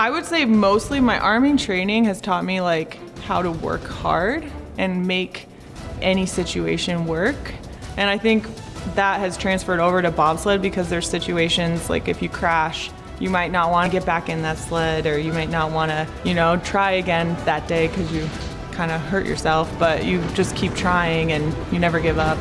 I would say mostly my arming training has taught me like how to work hard and make any situation work. And I think that has transferred over to bobsled because there's situations like if you crash, you might not want to get back in that sled or you might not want to, you know, try again that day because you kind of hurt yourself, but you just keep trying and you never give up.